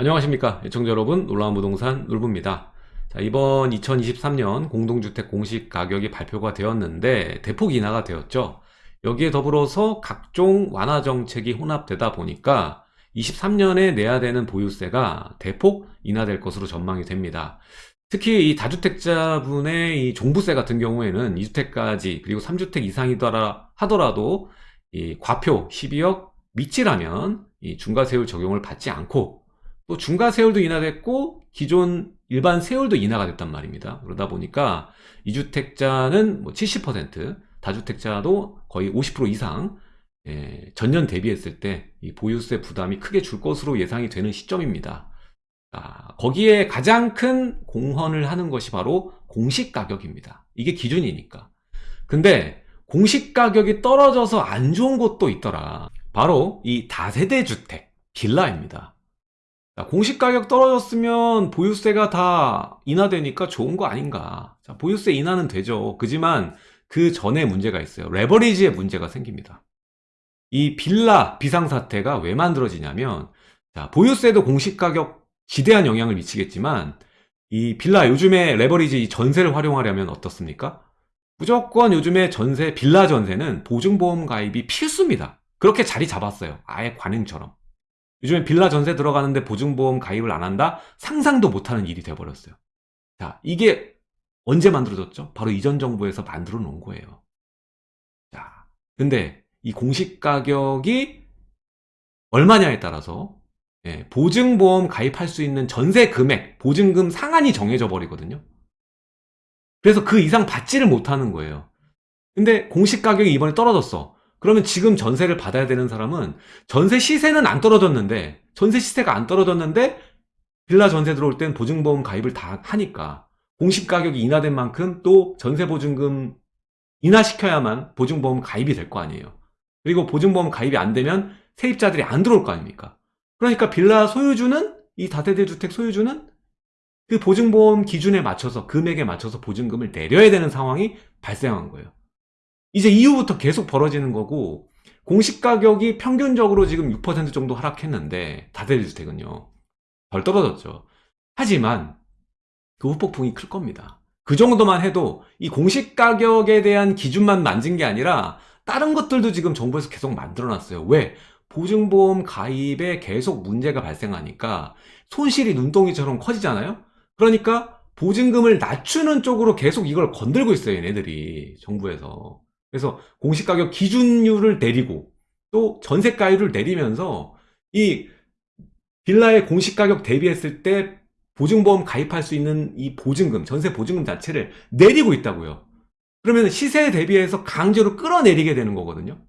안녕하십니까. 애청자 여러분 놀라운 부동산 놀부입니다. 자, 이번 2023년 공동주택 공시가격이 발표가 되었는데 대폭 인하가 되었죠. 여기에 더불어서 각종 완화 정책이 혼합되다 보니까 23년에 내야 되는 보유세가 대폭 인하될 것으로 전망이 됩니다. 특히 이 다주택자분의 이 종부세 같은 경우에는 2주택까지 그리고 3주택 이상이더라 하더라도 이 과표 12억 미치라면 이 중과세율 적용을 받지 않고 또 중과 세율도 인하됐고 기존 일반 세율도 인하가 됐단 말입니다. 그러다 보니까 2주택자는 뭐 70%, 다주택자도 거의 50% 이상 예, 전년 대비했을 때 이 보유세 부담이 크게 줄 것으로 예상이 되는 시점입니다. 아, 거기에 가장 큰 공헌을 하는 것이 바로 공시가격입니다. 이게 기준이니까. 근데 공시가격이 떨어져서 안 좋은 곳도 있더라. 바로 이 다세대 주택, 빌라입니다. 공시 가격 떨어졌으면 보유세가 다 인하되니까 좋은 거 아닌가. 자, 보유세 인하는 되죠. 그지만 그 전에 문제가 있어요. 레버리지에 문제가 생깁니다. 이 빌라 비상사태가 왜 만들어지냐면 자, 보유세도 공시가격 지대한 영향을 미치겠지만 이 빌라 요즘에 레버리지 전세를 활용하려면 어떻습니까? 무조건 요즘에 전세 빌라 전세는 보증보험 가입이 필수입니다. 그렇게 자리 잡았어요. 아예 관행처럼. 요즘에 빌라 전세 들어가는데 보증보험 가입을 안 한다? 상상도 못하는 일이 돼버렸어요. 자, 이게 언제 만들어졌죠? 바로 이전 정부에서 만들어 놓은 거예요. 자, 근데 이 공시가격이 얼마냐에 따라서 예, 보증보험 가입할 수 있는 전세 금액, 보증금 상한이 정해져 버리거든요. 그래서 그 이상 받지를 못하는 거예요. 근데 공시가격이 이번에 떨어졌어. 그러면 지금 전세를 받아야 되는 사람은 전세 시세는 안 떨어졌는데 전세 시세가 안 떨어졌는데 빌라 전세 들어올 땐 보증보험 가입을 다 하니까 공시가격이 인하된 만큼 또 전세 보증금 인하시켜야만 보증보험 가입이 될 거 아니에요. 그리고 보증보험 가입이 안 되면 세입자들이 안 들어올 거 아닙니까? 그러니까 빌라 소유주는 이 다세대 주택 소유주는 그 보증보험 기준에 맞춰서 금액에 맞춰서 보증금을 내려야 되는 상황이 발생한 거예요. 이제 이후부터 계속 벌어지는 거고 공시가격이 평균적으로 지금 6% 정도 하락했는데 다세대 주택은요. 덜 떨어졌죠. 하지만 그 후폭풍이 클 겁니다. 그 정도만 해도 이 공시가격에 대한 기준만 만진 게 아니라 다른 것들도 지금 정부에서 계속 만들어놨어요. 왜? 보증보험 가입에 계속 문제가 발생하니까 손실이 눈덩이처럼 커지잖아요? 그러니까 보증금을 낮추는 쪽으로 계속 이걸 건들고 있어요, 얘네들이. 정부에서. 그래서 공시가격 기준율을 내리고 또 전세가율을 내리면서 이 빌라의 공시가격 대비했을 때 보증보험 가입할 수 있는 이 보증금, 전세 보증금 자체를 내리고 있다고요. 그러면 시세에 대비해서 강제로 끌어내리게 되는 거거든요.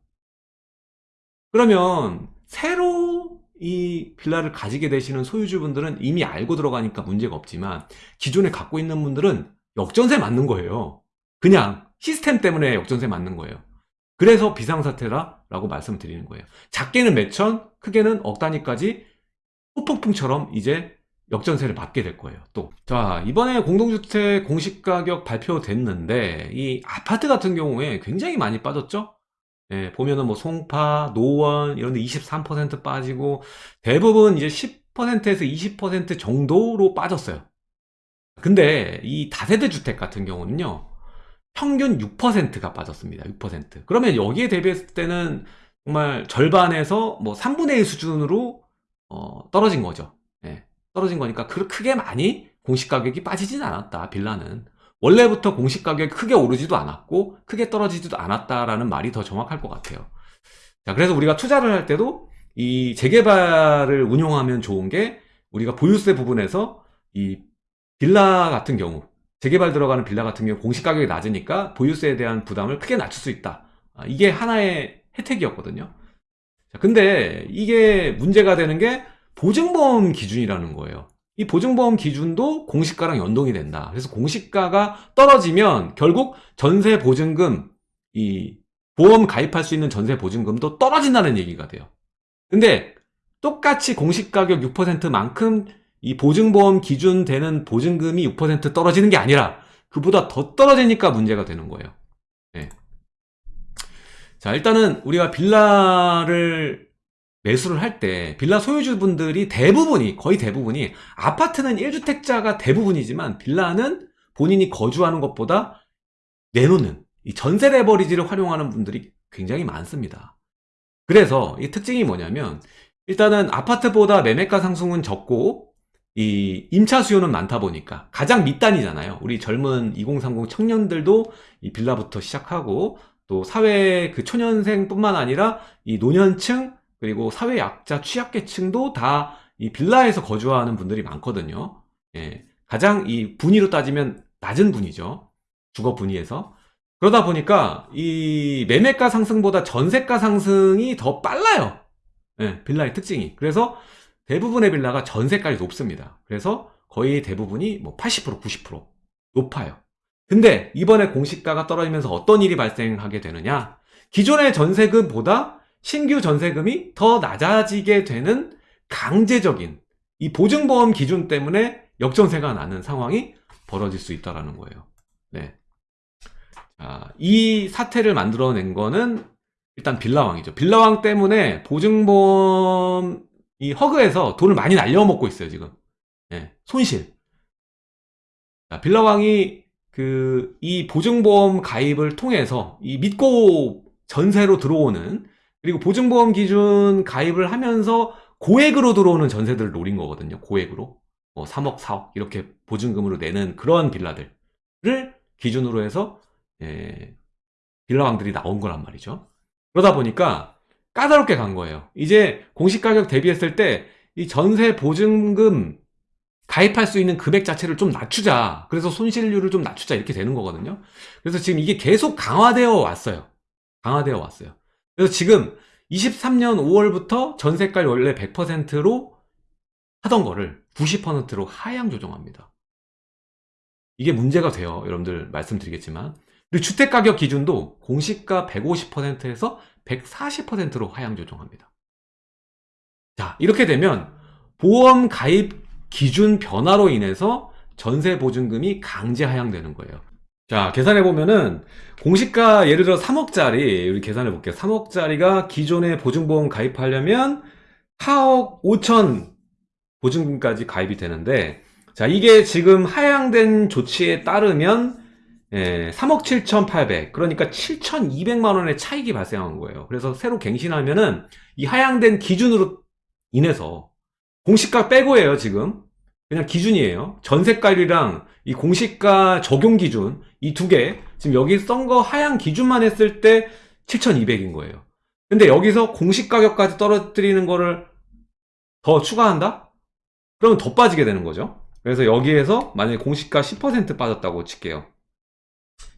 그러면 새로 이 빌라를 가지게 되시는 소유주분들은 이미 알고 들어가니까 문제가 없지만 기존에 갖고 있는 분들은 역전세 맞는 거예요. 그냥 시스템 때문에 역전세 맞는 거예요. 그래서 비상사태라라고 말씀드리는 거예요. 작게는 몇천, 크게는 억 단위까지 후폭풍처럼 이제 역전세를 받게 될 거예요 또. 자 이번에 공동주택 공시가격 발표됐는데 이 아파트 같은 경우에 굉장히 많이 빠졌죠 예, 보면은 뭐 송파, 노원 이런 데 23% 빠지고 대부분 이제 10%에서 20% 정도로 빠졌어요 근데 이 다세대 주택 같은 경우는요 평균 6%가 빠졌습니다. 6% 그러면 여기에 대비했을 때는 정말 절반에서 뭐 3분의 1 수준으로 어, 떨어진 거죠. 떨어진 거니까 크게 많이 공시가격이 빠지진 않았다 빌라는. 원래부터 공시가격이 크게 오르지도 않았고 크게 떨어지지도 않았다라는 말이 더 정확할 것 같아요. 자 그래서 우리가 투자를 할 때도 이 재개발을 운용하면 좋은 게 우리가 보유세 부분에서 이 빌라 같은 경우 재개발 들어가는 빌라 같은 경우 공시 가격이 낮으니까 보유세에 대한 부담을 크게 낮출 수 있다. 아, 이게 하나의 혜택이었거든요. 자, 근데 이게 문제가 되는 게 보증보험 기준이라는 거예요. 이 보증보험 기준도 공시가랑 연동이 된다. 그래서 공시가가 떨어지면 결국 전세 보증금 이 보험 가입할 수 있는 전세 보증금도 떨어진다는 얘기가 돼요. 근데 똑같이 공시가격 6%만큼 이 보증보험 기준 되는 보증금이 6% 떨어지는 게 아니라 그보다 더 떨어지니까 문제가 되는 거예요 네. 자 일단은 우리가 빌라를 매수를 할 때 빌라 소유주분들이 대부분이 거의 대부분이 아파트는 1주택자가 대부분이지만 빌라는 본인이 거주하는 것보다 내놓는 이 전세 레버리지를 활용하는 분들이 굉장히 많습니다. 그래서 이 특징이 뭐냐면 일단은 아파트보다 매매가 상승은 적고 이 임차 수요는 많다 보니까 가장 밑단이잖아요. 우리 젊은 2030 청년들도 이 빌라부터 시작하고 또 사회 그 초년생 뿐만 아니라 이 노년층 그리고 사회 약자 취약계층도 다 이 빌라에서 거주하는 분들이 많거든요. 예, 가장 이 분위로 따지면 낮은 분이죠. 주거 분위에서 그러다 보니까 이 매매가 상승보다 전세가 상승이 더 빨라요. 예, 빌라의 특징이. 그래서 대부분의 빌라가 전세가이 높습니다. 그래서 거의 대부분이 뭐 80%, 90% 높아요. 근데 이번에 공시가가 떨어지면서 어떤 일이 발생하게 되느냐? 기존의 전세금보다 신규 전세금이 더 낮아지게 되는 강제적인 이 보증보험 기준 때문에 역전세가 나는 상황이 벌어질 수 있다는 거예요. 네. 자, 이 사태를 만들어낸 거는 일단 빌라왕이죠. 빌라왕 때문에 보증보험 이 허그에서 돈을 많이 날려먹고 있어요, 지금. 네, 손실. 자, 빌라왕이 그 이 보증보험 가입을 통해서 이 믿고 전세로 들어오는 그리고 보증보험 기준 가입을 하면서 고액으로 들어오는 전세들을 노린 거거든요. 고액으로. 뭐 3억, 4억 이렇게 보증금으로 내는 그런 빌라들을 기준으로 해서 예, 빌라왕들이 나온 거란 말이죠. 그러다 보니까 까다롭게 간 거예요. 이제 공시가격 대비했을 때 이 전세 보증금 가입할 수 있는 금액 자체를 좀 낮추자. 그래서 손실률을 좀 낮추자. 이렇게 되는 거거든요. 그래서 지금 이게 계속 강화되어 왔어요. 강화되어 왔어요. 그래서 지금 23년 5월부터 전세가를 원래 100%로 하던 거를 90%로 하향 조정합니다. 이게 문제가 돼요. 여러분들 말씀드리겠지만. 그리고 주택가격 기준도 공시가 150%에서 140%로 하향 조정합니다. 자, 이렇게 되면 보험 가입 기준 변화로 인해서 전세 보증금이 강제 하향되는 거예요. 자, 계산해 보면은 공시가 예를 들어 3억짜리 우리 계산해 볼게요. 3억짜리가 기존에 보증보험 가입하려면 4억 5천 보증금까지 가입이 되는데 자, 이게 지금 하향된 조치에 따르면 예, 3억 7,800 그러니까 7,200만 원의 차익이 발생한 거예요. 그래서 새로 갱신하면은 이 하향된 기준으로 인해서 공시가 빼고예요 지금 그냥 기준이에요. 전세가율이랑 이 공시가 적용 기준 이 두 개 지금 여기 쓴거 하향 기준만 했을 때 7,200인 거예요. 근데 여기서 공시가격까지 떨어뜨리는 거를 더 추가한다? 그러면 더 빠지게 되는 거죠. 그래서 여기에서 만약에 공시가 10% 빠졌다고 칠게요.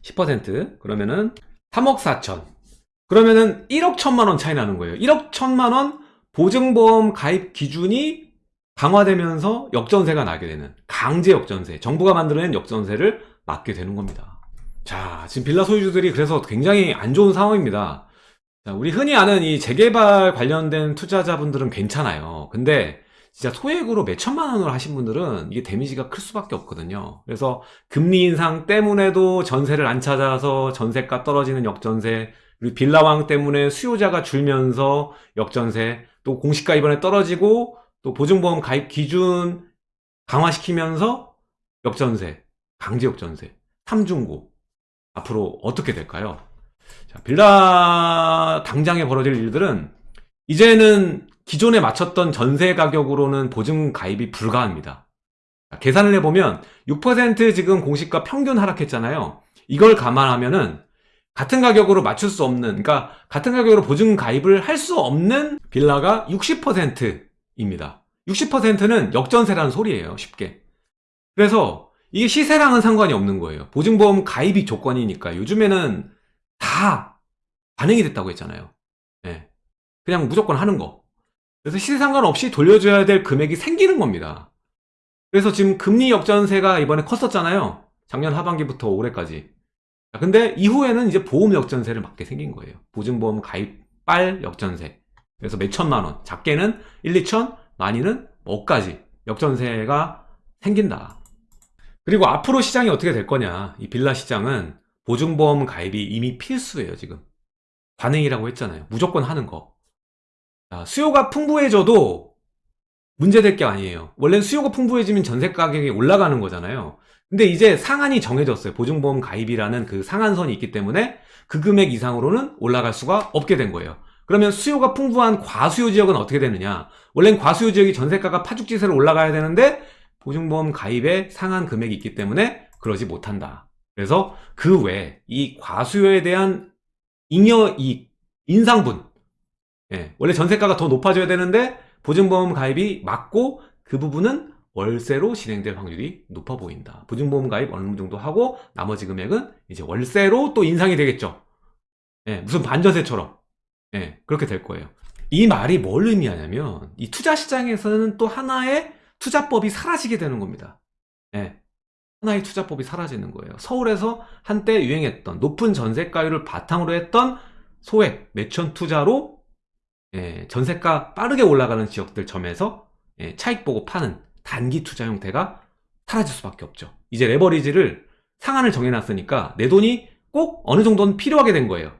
10% 그러면은 3억 4천. 그러면은 1억 1천만 원 차이 나는 거예요. 1억 1천만 원 보증보험 가입 기준이 강화되면서 역전세가 나게 되는 강제 역전세 정부가 만들어낸 역전세를 맞게 되는 겁니다. 자 지금 빌라 소유주들이 그래서 굉장히 안 좋은 상황입니다. 자, 우리 흔히 아는 이 재개발 관련된 투자자분들은 괜찮아요. 근데 진짜 소액으로 몇 천만 원을 하신 분들은 이게 데미지가 클 수밖에 없거든요. 그래서 금리 인상 때문에도 전세를 안 찾아서 전세가 떨어지는 역전세, 그리고 빌라왕 때문에 수요자가 줄면서 역전세, 또 공시가 이번에 떨어지고 또 보증보험 가입 기준 강화시키면서 역전세, 강제 역전세, 삼중고 앞으로 어떻게 될까요? 자, 빌라 당장에 벌어질 일들은 이제는 기존에 맞췄던 전세 가격으로는 보증 가입이 불가합니다. 계산을 해보면 6% 지금 공시가 평균 하락했잖아요. 이걸 감안하면 은 같은 가격으로 맞출 수 없는, 그러니까 같은 가격으로 보증 가입을 할 수 없는 빌라가 60%입니다. 60%는 역전세라는 소리예요, 쉽게. 그래서 이게 시세랑은 상관이 없는 거예요. 보증보험 가입이 조건이니까 요즘에는 다 반영이 됐다고 했잖아요. 네. 그냥 무조건 하는 거. 그래서 시세 상관없이 돌려줘야 될 금액이 생기는 겁니다. 그래서 지금 금리 역전세가 이번에 컸었잖아요. 작년 하반기부터 올해까지. 근데 이후에는 이제 보험 역전세를 맞게 생긴 거예요. 보증보험 가입발 역전세. 그래서 몇 천만 원. 작게는 1, 2천, 많이는 억까지 역전세가 생긴다. 그리고 앞으로 시장이 어떻게 될 거냐. 이 빌라 시장은 보증보험 가입이 이미 필수예요, 지금. 관행이라고 했잖아요. 무조건 하는 거. 자, 수요가 풍부해져도 문제될 게 아니에요. 원래는 수요가 풍부해지면 전세 가격이 올라가는 거잖아요. 근데 이제 상한이 정해졌어요. 보증보험 가입이라는 그 상한선이 있기 때문에 그 금액 이상으로는 올라갈 수가 없게 된 거예요. 그러면 수요가 풍부한 과수요 지역은 어떻게 되느냐? 원래는 과수요 지역이 전세가가 파죽지세로 올라가야 되는데 보증보험 가입에 상한 금액이 있기 때문에 그러지 못한다. 그래서 그 외에 이 과수요에 대한 잉여 이 인상분 예, 원래 전세가가 더 높아져야 되는데 보증보험 가입이 맞고 그 부분은 월세로 진행될 확률이 높아 보인다. 보증보험 가입 어느 정도 하고 나머지 금액은 이제 월세로 또 인상이 되겠죠. 예, 무슨 반전세처럼 예, 그렇게 될 거예요. 이 말이 뭘 의미하냐면 이 투자 시장에서는 또 하나의 투자법이 사라지게 되는 겁니다. 예, 하나의 투자법이 사라지는 거예요. 서울에서 한때 유행했던 높은 전세가율을 바탕으로 했던 소액 매천 투자로 예, 전세가 빠르게 올라가는 지역들 점에서 예, 차익 보고 파는 단기 투자 형태가 사라질 수밖에 없죠. 이제 레버리지를 상한을 정해놨으니까 내 돈이 꼭 어느 정도는 필요하게 된 거예요.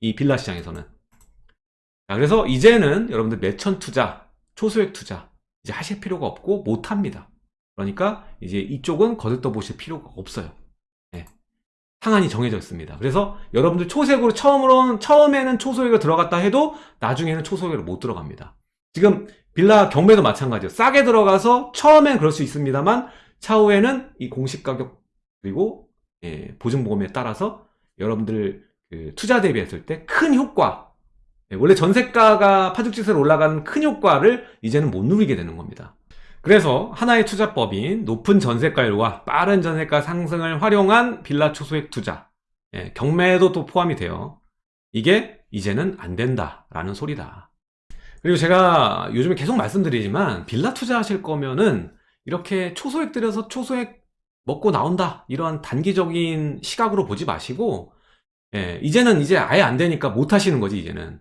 이 빌라 시장에서는. 자, 그래서 이제는 여러분들 매천 투자, 초소액 투자 이제 하실 필요가 없고 못 합니다. 그러니까 이제 이쪽은 거들떠 보실 필요가 없어요. 예. 상한이 정해져 있습니다. 그래서 여러분들 초색으로 처음으로는 처음에는 초소액을 들어갔다 해도 나중에는 초소액으로 못 들어갑니다. 지금 빌라 경매도 마찬가지예요. 싸게 들어가서 처음엔 그럴 수 있습니다만 차후에는 이 공시 가격 그리고 예, 보증보험에 따라서 여러분들 그 투자 대비했을 때 큰 효과 예, 원래 전세가가 파죽지세로 올라가는 큰 효과를 이제는 못 누리게 되는 겁니다. 그래서 하나의 투자법인 높은 전세가율과 빠른 전세가 상승을 활용한 빌라 초소액 투자 예, 경매도 또 포함이 돼요. 이게 이제는 안 된다 라는 소리다. 그리고 제가 요즘에 계속 말씀드리지만 빌라 투자하실 거면은 이렇게 초소액 들여서 초소액 먹고 나온다 이러한 단기적인 시각으로 보지 마시고 예, 이제는 이제 아예 안 되니까 못 하시는 거지 이제는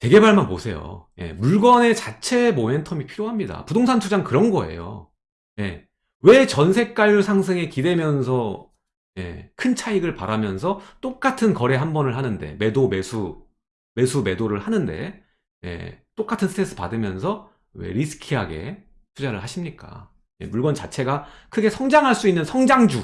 재개발만 보세요. 예, 물건의 자체 모멘텀이 필요합니다. 부동산 투자는 그런 거예요. 예, 왜 전세가율 상승에 기대면서 예, 큰 차익을 바라면서 똑같은 거래 한 번을 하는데 매도 매수 매수 매도를 하는데 예, 똑같은 스트레스 받으면서 왜 리스키하게 투자를 하십니까? 예, 물건 자체가 크게 성장할 수 있는 성장주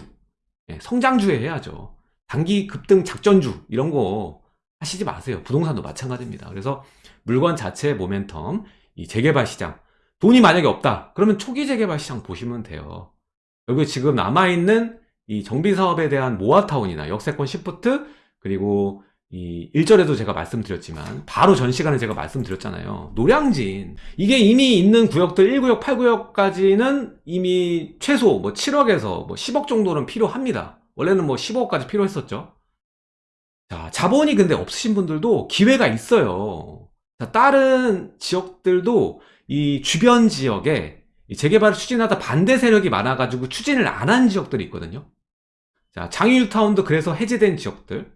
예, 성장주에 해야죠. 단기 급등 작전주 이런 거 하시지 마세요. 부동산도 마찬가지입니다. 그래서 물건 자체의 모멘텀, 이 재개발 시장, 돈이 만약에 없다. 그러면 초기 재개발 시장 보시면 돼요. 여기 지금 남아있는 이 정비 사업에 대한 모아타운이나 역세권 시프트, 그리고 이 1절에도 제가 말씀드렸지만, 바로 전 시간에 제가 말씀드렸잖아요. 노량진. 이게 이미 있는 구역들 1구역, 8구역까지는 이미 최소 뭐 7억에서 뭐 10억 정도는 필요합니다. 원래는 뭐 15억까지 필요했었죠. 자, 자본이 근데 없으신 분들도 기회가 있어요. 자, 다른 지역들도 이 주변 지역에 이 재개발을 추진하다 반대 세력이 많아가지고 추진을 안 한 지역들이 있거든요. 자, 장유 뉴타운도 그래서 해제된 지역들.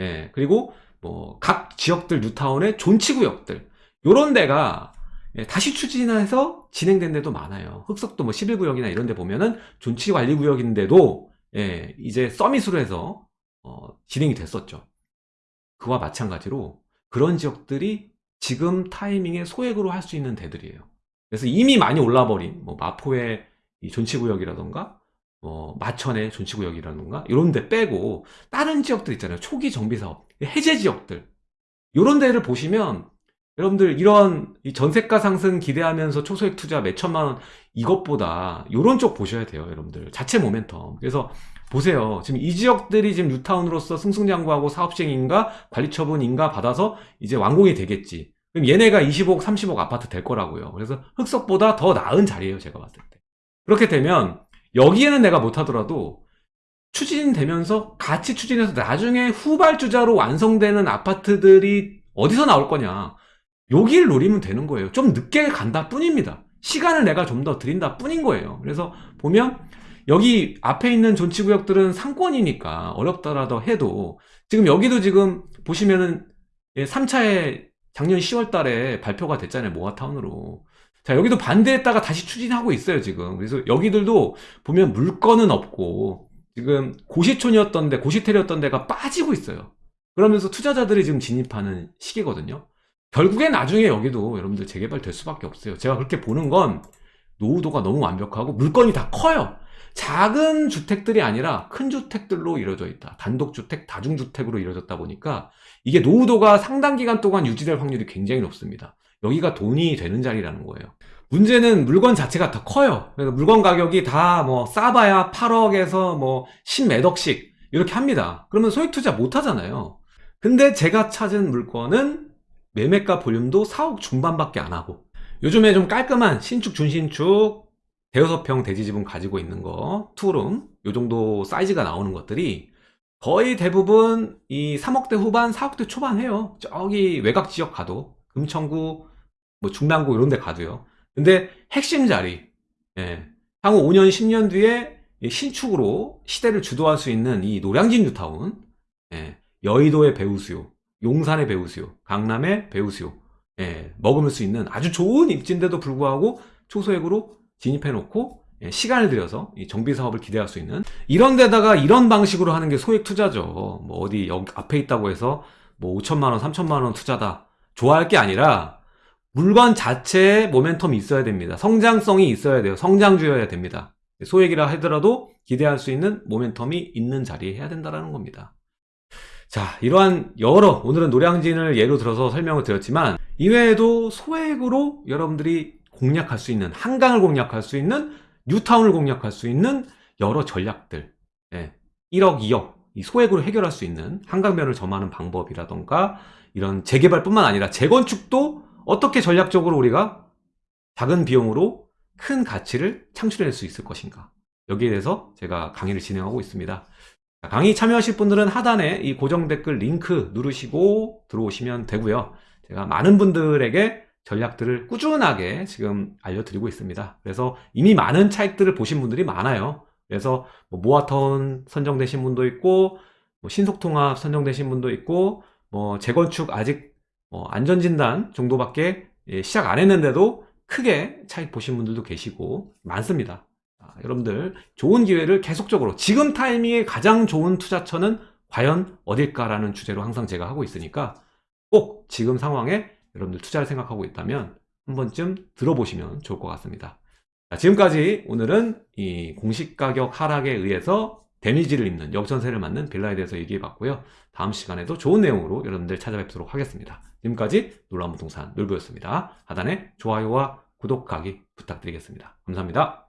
예, 그리고 뭐 각 지역들 뉴타운의 존치구역들. 요런 데가 예, 다시 추진해서 진행된 데도 많아요. 흑석도 뭐 11구역이나 이런 데 보면은 존치 관리 구역인데도 예, 이제 서밋으로 해서 어, 진행이 됐었죠. 그와 마찬가지로 그런 지역들이 지금 타이밍에 소액으로 할 수 있는 데들이에요. 그래서 이미 많이 올라버린 뭐 마포의 이 존치구역이라던가 뭐 마천의 존치구역이라던가 이런 데 빼고 다른 지역들 있잖아요. 초기 정비사업 해제 지역들 이런 데를 보시면 여러분들 이런 이 전세가 상승 기대하면서 초소액 투자 몇 천만 원 이것보다 이런 쪽 보셔야 돼요, 여러분들. 자체 모멘텀. 그래서 보세요. 지금 이 지역들이 지금 뉴타운으로서 승승장구하고 사업시행인가 관리처분인가 받아서 이제 완공이 되겠지. 그럼 얘네가 25억, 30억 아파트 될 거라고요. 그래서 흑석보다 더 나은 자리예요, 제가 봤을 때. 그렇게 되면 여기에는 내가 못하더라도 추진되면서 같이 추진해서 나중에 후발주자로 완성되는 아파트들이 어디서 나올 거냐. 여기를 노리면 되는 거예요. 좀 늦게 간다 뿐입니다. 시간을 내가 좀 더 드린다 뿐인 거예요. 그래서 보면 여기 앞에 있는 존치구역들은 상권이니까 어렵더라도 해도 지금 여기도 지금 보시면은 3차에 작년 10월 달에 발표가 됐잖아요. 모아타운으로. 자, 여기도 반대했다가 다시 추진하고 있어요, 지금. 그래서 여기들도 보면 물건은 없고 지금 고시촌이었던 데, 고시텔이었던 데가 빠지고 있어요. 그러면서 투자자들이 지금 진입하는 시기거든요. 결국엔 나중에 여기도 여러분들 재개발 될 수밖에 없어요. 제가 그렇게 보는 건 노후도가 너무 완벽하고 물건이 다 커요. 작은 주택들이 아니라 큰 주택들로 이루어져 있다. 단독주택, 다중주택으로 이루어졌다 보니까 이게 노후도가 상당 기간 동안 유지될 확률이 굉장히 높습니다. 여기가 돈이 되는 자리라는 거예요. 문제는 물건 자체가 더 커요. 그래서 물건 가격이 다 뭐 싸봐야 8억에서 뭐 10몇 억씩 이렇게 합니다. 그러면 소액 투자 못 하잖아요. 근데 제가 찾은 물건은 매매가 볼륨도 4억 중반밖에 안 하고 요즘에 좀 깔끔한 신축 준신축 대여섯 평 대지집은 가지고 있는 거 투룸 요 정도 사이즈가 나오는 것들이 거의 대부분 이 3억대 후반 4억대 초반 해요. 저기 외곽 지역 가도. 금천구 뭐 중랑구 이런 데 가도요. 근데 핵심 자리 예, 향후 5년 10년 뒤에 이 신축으로 시대를 주도할 수 있는 이 노량진 뉴타운 예, 여의도의 배우수요 용산의 배우수요 강남의 배우수요 예, 먹을 수 있는 아주 좋은 입지인데도 불구하고 초소액으로 진입해 놓고 예, 시간을 들여서 이 정비 사업을 기대할 수 있는 이런 데다가 이런 방식으로 하는 게 소액 투자죠. 뭐 어디 앞에 있다고 해서 뭐 5천만 원, 3천만 원 투자다. 좋아할 게 아니라 물건 자체에 모멘텀이 있어야 됩니다. 성장성이 있어야 돼요. 성장주여야 됩니다. 소액이라 하더라도 기대할 수 있는 모멘텀이 있는 자리에 해야 된다는 겁니다. 자, 이러한 여러 오늘은 노량진을 예로 들어서 설명을 드렸지만 이외에도 소액으로 여러분들이 공략할 수 있는 한강을 공략할 수 있는 뉴타운을 공략할 수 있는 여러 전략들. 예, 1억 2억 이 소액으로 해결할 수 있는 한강변을 점하는 방법이라던가 이런 재개발뿐만 아니라 재건축도 어떻게 전략적으로 우리가 작은 비용으로 큰 가치를 창출해낼 수 있을 것인가. 여기에 대해서 제가 강의를 진행하고 있습니다. 자, 강의 참여하실 분들은 하단에 이 고정 댓글 링크 누르시고 들어오시면 되고요. 제가 많은 분들에게 전략들을 꾸준하게 지금 알려드리고 있습니다. 그래서 이미 많은 차익들을 보신 분들이 많아요. 그래서 뭐 모아타운 선정되신 분도 있고 뭐 신속통합 선정되신 분도 있고 뭐 재건축 아직 뭐 안전진단 정도밖에 예, 시작 안 했는데도 크게 차익 보신 분들도 계시고 많습니다. 아, 여러분들 좋은 기회를 계속적으로 지금 타이밍에 가장 좋은 투자처는 과연 어딜까라는 주제로 항상 제가 하고 있으니까 꼭 지금 상황에 여러분들 투자를 생각하고 있다면 한 번쯤 들어보시면 좋을 것 같습니다. 자, 지금까지 오늘은 이 공시가격 하락에 의해서 데미지를 입는 역전세를 맞는 빌라에 대해서 얘기해 봤고요. 다음 시간에도 좋은 내용으로 여러분들 찾아뵙도록 하겠습니다. 지금까지 놀라운 부동산 놀부였습니다. 하단에 좋아요와 구독하기 부탁드리겠습니다. 감사합니다.